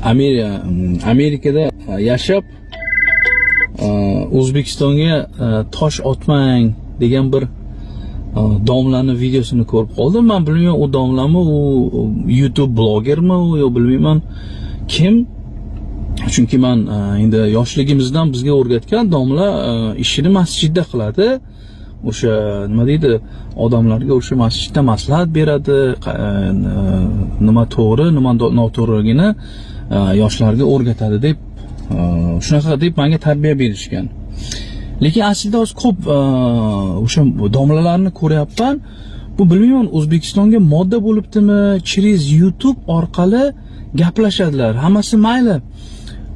Mm, Amerikada uh, yashab uh, o'zbekistonga uh, tosh otmang degan bir domlani videosini ko'rib qoldim. Man bilmayman u domlami u youtube blogermi u yo bilmayman kim. Chunki man endi yoshligimizdan bizga o'rgatgan domla ishini masjidda qiladi. O'sha nima deydi odamlarga o'sha masjidda maslahat beradi. Nima to'g'ri nima noto'g'riligini Э, yoshlarga o'rgatadi deb э, shunaqa deb menga tarbiya berishgan. Lekin aslida hozir ko'p э, o'sha domlalarni ko'ryapman. Bu bilmayman o'zbekistonga modda bo'libdimi через youtube orqali gaplashadilar. Hammasi mayli.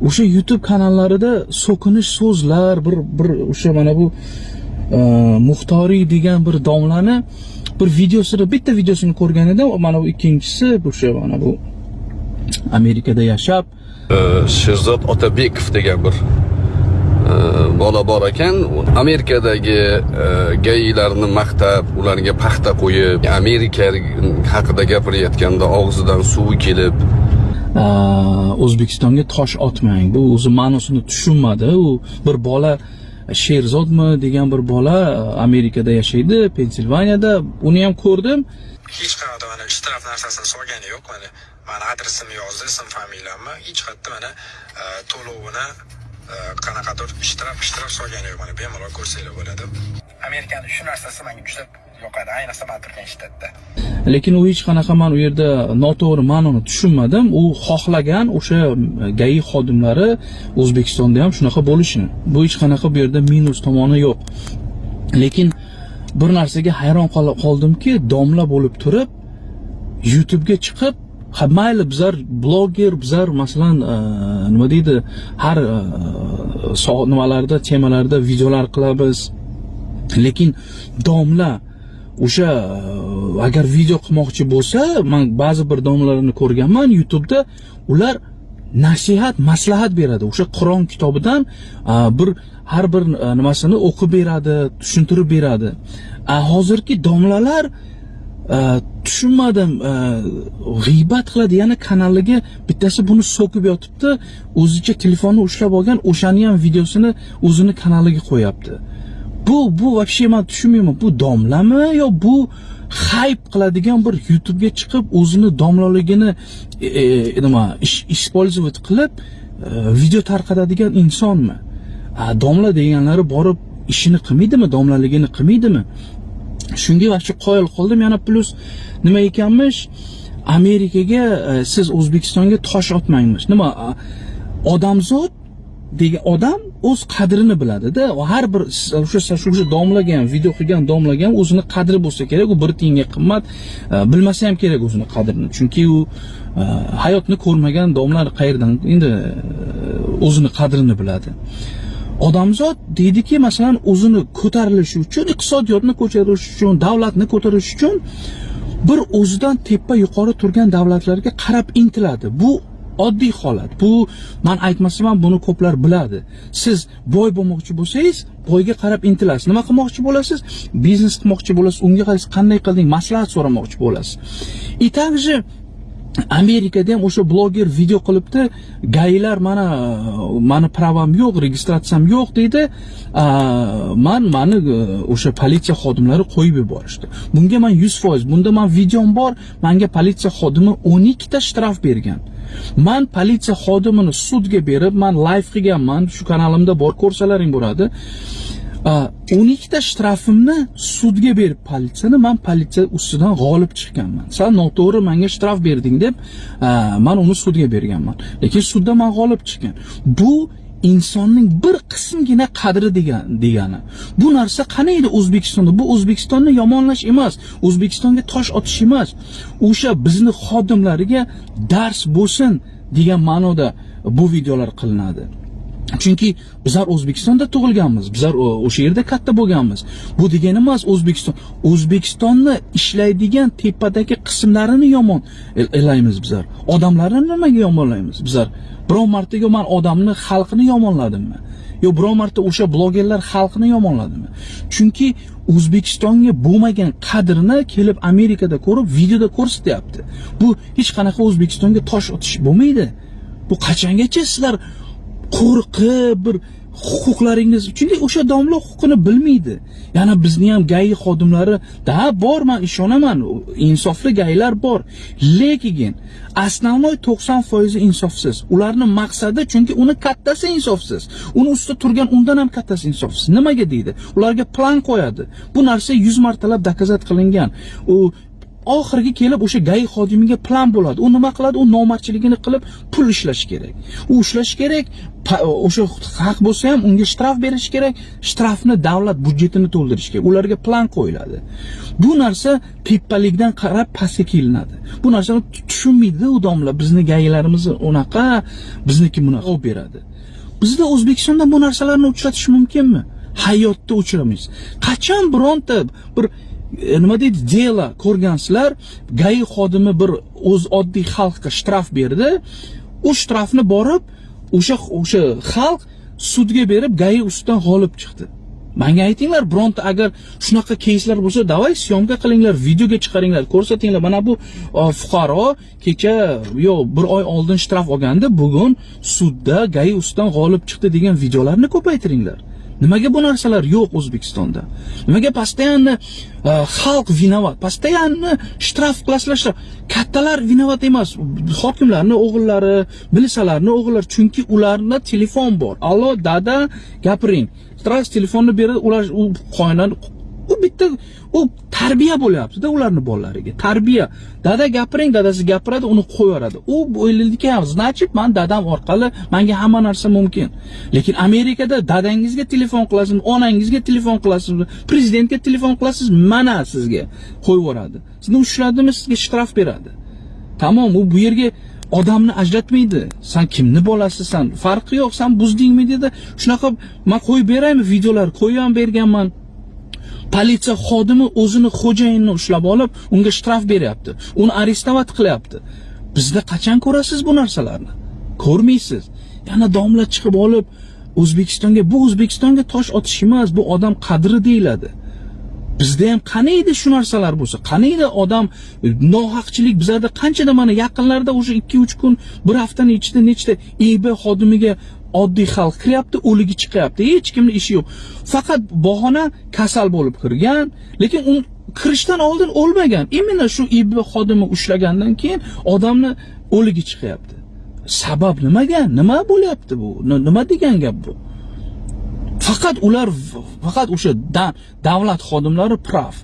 O'sha youtube kanallarida so'kinish so'zlar bir bir o'sha mana bu muxtoriy degan bir domlani bir videosini bitta videosini ko'rgan edim. Mana bu ikkinchisi o'sha mana bu amerikada yashab Sherzod Otabekov degan bir bola bor ekan amerikadagi gaylarni maqtab ularga paxta qo'yib amerika haqida gapirayotganda og'zidan suvi kelib O'zbekistonga tosh otmang. Bu o'zi ma'nosini tushunmadi. U bir bola Sherzodmi degan bir bola Amerikada yashaydi, Pensilvaniyada. Uni ham ko'rdim. hech qayerda mana ishtirok narsasini solgani yo'q mana mani adresimni yozdi ism familiyamni hech qayerda mana e, to'lovini e, qanaqadir ishtirok ishtirok solgani yo'q mana bemalol ko'rsanglar bo'ladi amerikani shu narsasi menga juda yoqadi ayniqsa man turgan shtatda Lekin u hech qanaqa men u yerda noto'g'ri ma'noni tushunmadim. U xohlagan o'sha GAI xodimlari O'zbekistonda ham shunaqa bo'lishini. Bu hech qanaqa bu yerda minus tomoni yo'q. Lekin bir narsaga hayron qoldimki, domla bo'lib turib YouTube'ga chiqib mayli bizlar bloger bizlar masalan e, nima deydi har e, nimalarda temalarda videolar qilamiz. Lekin domla o'sha e, agar video qilmoqchi bo'lsa man ba'zi bir domlalarni ko'rganman YouTube'da ular nasihat maslahat beradi. O'sha Qur'on kitobidan bir har bir nimasini o'qib beradi tushuntirib beradi. Hozirgi domlalar Э, tushunmadim э, g'iybat qiladi. Yana kanaliga bittasi buni so'kib yotibdi. O'zicha telefonni ushlab olgan o'shani ham videosini o'zini kanaliga qo'yapti. Bu bu вообще man tushunmayman. Bu domlami yo bu hayp qiladigan bir YouTube'ga chiqib o'zini domlaligini e, e, nima использовать qilib e, video tarqatadigan insonmi? Domla deganlari borib ishini qilmaydimi? Domlaligini qilmaydimi? Shunga вообще qoyil qoldim yana plus nima ekanmish? Amerikaga e, siz o'zbekistonga tosh otmangmish. Nima odamzod degan odam o'z qadrini biladida. Har bir o'sha o'sha domlaga ham video qilgan domlaga ham o'zini qadri bo'lsa kerak. U bir tiyinga qimmat e, bilmasa ham kerak o'zini qadrini. Chunki u e, hayotni ko'rmagan domlar qayerdan endi e, o'zini qadrini biladi. Odamzod deydiki masalan o'zini ko'tarilishi uchun iqtisodiyotni ko'tarish uchun davlatni ko'tarish uchun bir o'zidan tepa yuqori turgan davlatlarga qarab intiladi. Bu oddiy holat. Bu man aytmasam ham buni ko'plar biladi. Siz boy bo'lmoqchi bo'lsangiz boyga qarab intilasiz. Nima qilmoqchi bo'lasiz? Biznes qilmoqchi bo'lasiz. Unga qanday qilding? Maslahat so'ramoqchi bo'lasiz. И также amerikada ham o'sha bloger video qilibdi. Gaylar mana mani pravam yo'q registratsiyam yo'q deydi. Man mani e, o'sha politsiya xodimlari qo'yib yuborishdi. Bunga man yuz foiz bunda man videom bor manga politsiya xodimi o'n ikkita shtraf bergan. Man politsiya xodimini sudga berib man live qilganman shu kanalimda bor ko'rsalaring bo'ladi. O'n ikkita shtrafimni sudga berib politsiyani man politsiya ustidan g'olib chiqqanman. San noto'g'ri menga shtraf berding deb a, man uni sudga berganman. Lekin sudda man g'olib chiqqan. Bu insonning bir qismgina qadri degan degani. Bu narsa qani edi o'zbekistonda? Bu o'zbekistonni yomonlash emas o'zbekistonga tosh otish emas. O'sha bizni xodimlariga dars bo'lsin degan ma'noda bu videolar qilinadi. Chunki bizlar o'zbekistonda tug'ilganmiz. Bizlar e, o'sha yerda katta bo'lganmiz. Bu degani emas o'zbekiston o'zbekistonni ishlaydigan tepadagi qismlarini yomon elaymiz bizlar. Odamlarni nimaga yomonlaymiz? Bizlar biror marta yo man odamni xalqini yomonladimmi? Yo biror marta o'sha blogerlar xalqini yomonladimi? Chunki o'zbekistonga bo'lmagan qadrini kelib amerikada ko'rib videoda ko'rsatyapti. Bu hech qanaqa o'zbekistonga tosh otish bo'lmaydi. Bu qachongacha sizlar qo'rqib bir huquqlaringiz chunki o'sha domla huquqini bilmaydi. Yana bizni ham gai xodimlari da bor man ishonaman insofli gaylar bor. Lekin основной 90 foizi insofsiz. Ularni maqsadi chunki uni kattasi insofsiz. Uni ustida turgan undan ham kattasi insofsiz. Nimaga deydi? Ularga plan qo'yadi. Bu narsa 100 martalab dokazat qilingan. U oxirgi kelib o'sha gay xodimiga plan bo'ladi. U nima qiladi? U nomardchiligini qilib pul ishlash kerak. U ishlash kerak o'sha haq bo'lsa ham unga shtraf berish kerak. Shtrafni davlat budjetini to'ldirish kerak. Ularga plan qo'yiladi. Bu narsa teppalikdan qarab pastga kelinadi. Bu narsani tushunmaydi u domla. Bizni gaylarimiz unaqa bizniki bunaqa olib beradi. Bizda o'zbekistonda bu narsalarni uchratish mumkinmi? Hayotda uchramaysiz. Qachon bironta bir E, nima deydi? Dela ko'rgansizlar gai xodimi bir o'z oddiy xalqqa shtraf berdi. U shtrafni borib o'sha o'sha xalq sudga berib gai ustidan g'olib chiqdi. Manga aytinglar bironta agar shunaqa keyslar bo'lsa davay syomka qilinglar videoga chiqaringlar ko'rsatinglar. Mana bu e, fuqaro kecha yo bir oy oldin shtraf olgandi bugun sudda gai ustidan g'olib chiqdi degan videolarni ko'paytiringlar. Nimaga bu narsalar yo'q o'zbekistonda? Nimaga постоянно e, xalq vinovat постоянно shtraf qilasizlar kattalar vinovat emas hokimlarning o'g'illari militsiyalarni o'g'illari chunki ularda telefon bor. Allo dada gapiring. Stras telefonni beradi ular u u bitta u tarbiya bo'lyaptida ularni bolalariga. Tarbiya. Dada gapiring dadasi gapiradi uni qo'yaveradi u o'ylaydiki значит man dadam orqali manga hamma narsa mumkin. Lekin amerikada dadangizga telefon qilasiz onangizga telefon qilasiz prezidentga telefon qilasiz mana sizga qo'yib yuboradi sizni ushladimi sizga shtraf beradi. Tamom u bu yerga odamni ajratmaydi. San kimni bolasisan farqi yo'q san buzdingmi dedi. Shunaqa man qo'yib beraymi videolar qo'yib ham berganman. Politsiya xodimi o'zini xo'jayinini ushlab olib unga shtraf beryapti. Uni arestovat qilyapti. Bizda qachon ko'rasiz bu narsalarni? Ko'rmaysiz. Yana domla chiqib olib o'zbekistonga bu o'zbekistonga tosh otish emas bu odam qadri deyiladi. Bizda ham qani edi shu narsalar bo'lsa? Qani edi odam nohaqchilik? Bizlarda qanchada mana yaqinlarda o'sha ikki uch kun bir haftani ichida nechta eb xodimiga oddiy xalq kiryapti o'ligi chiqyapti hech kimni ishi yo'q. Faqat bahona kasal bo'lib kirgan lekin u kirishdan oldin o'lmagan. Именно shu ib xodimi ushlagandan keyin odamni o'ligi chiqyapti. Sabab nimaga? Nima bo'lyapti bu? Nima degan gap bu? Faqat ular faqat o'sha davlat xodimlari prav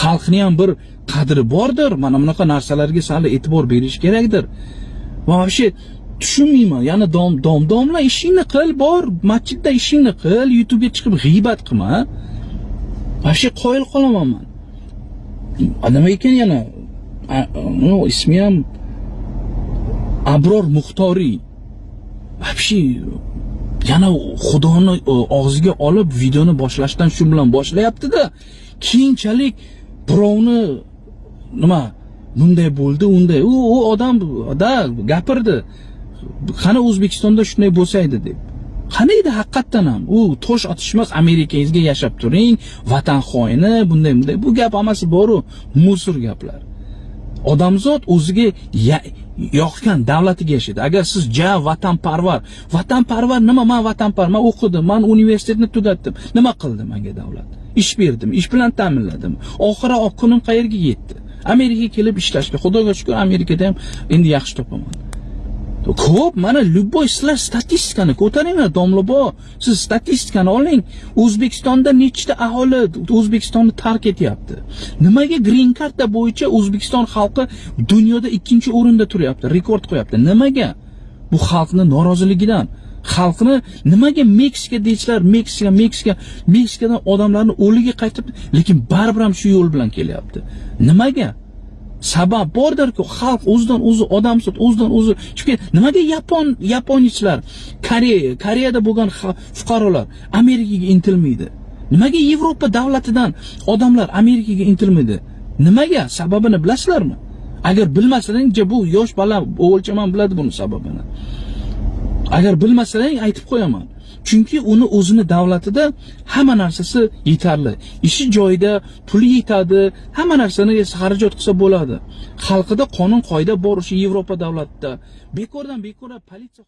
xalqni ham bir qadri bordir. Mana bunaqa narsalarga sal e'tibor berish kerakdir. Va вообще tushunmayman. Yana dom dom domla ishingni qil bor masjidda ishingni qil youtubega chiqib g'iybat qilma вообще qoyil qolaman man nima ekan yana ismi ham abror muxtoriy вообще yana xudoni e, og'ziga olib videoni boshlashdan shu bilan boshlayaptida. Keyinchalik birovni nima bunday bo'ldi unday. U u odam da gapirdi. Qani o'zbekistonda shunday bo'lsa edi deb? Qani edi haqiqatdan ham? U tosh otish emas amerikangizga yashab turing vatan xoini bunday bunday. Bu gap hammasi boru musor gaplar. Odamzod o'ziga yoqgan davlatiga yashaydi. Agar siz ja vatanparvar. Vatanparvar nima? Man vatanparvar man o'qidim man universitetni tugatdim. Nima qildi menga davlat? Ish berdim ish bilan ta'minladim. Oxiri kunim qayerga yetdi? Amerikaga kelib ishlashga. Xudoga shukur amerikada ham endi yaxshi topaman. Ko'p mana любой sizlar statistikani ko'taringlar domlabo. Siz statistikani oling. O'zbekistonda nechta aholi o'zbekistonni tark etyapti? Nimaga green karta bo'yicha o'zbekiston xalqi dunyoda ikkinchi o'rinda turyapti rekord qo'yapti? Nimaga? Bu xalqni noroziligidan xalqni nimaga meksika deyishlar meksika meksika meksikadan odamlarni o'ligi qaytib lekin baribir ham shu yo'l bilan kelyapti. Nimaga? Sabab bordirku xalq o'zidan o'zi odamzod o'zidan o'zi chunki nimaga yapon yaponichlar koreya koreyada bo'lgan fuqarolar amerikaga intilmaydi? Nimaga yevropa davlatidan odamlar amerikaga intilmaydi? Nimaga? Sababini bilasizlarmi? Agar bilmasalaringcha bu yosh bola o'g'ilcham ham biladi buni sababini. Agar bilmasalaring aytib qo'yaman. Chunki uni o'zini davlatida hamma narsasi yetarli. Ishi joyida puli yetadi hamma narsani xarajat qilsa bo'ladi. Xalqida qonun qoida bor o'sha yevropa davlatida. Bekordan bekorlar politsiya